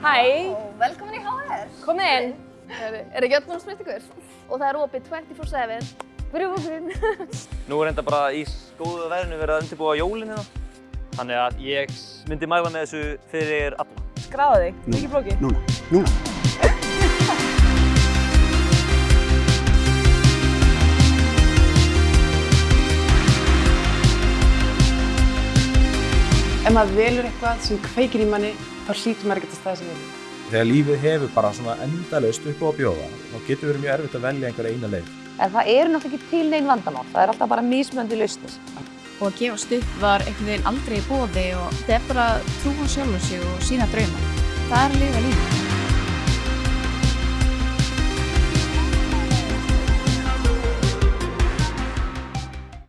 Hæ, Velkomin í HR. komið inn. Er, er ekki öllum smitt ykkur? Og það er opið 24-7. Brjóðurinn. Nú er enda bara í góðu veðrinu verið að undirbúa jólinn hérna. Þannig að ég myndi mæla með þessu fyrir alla. Skráðu þig, ekki flókið. Núna, núna. Ef maður velur eitthvað sem kveikir í manni, þá hlýtur maður ekki að staða sem velur. Þegar lífið hefur bara svona endalaust upp á að bjóða, þá getur verið mjög erfitt að velja einhverja eina leið. En það eru náttúrulega ekki til neinn vandamál, það er alltaf bara mismöndi lausnir. og að gefast upp var einhvern veginn aldrei í bóði og þetta er bara trú á sjálfur sig og sína drauma. Það er að lifa lífið.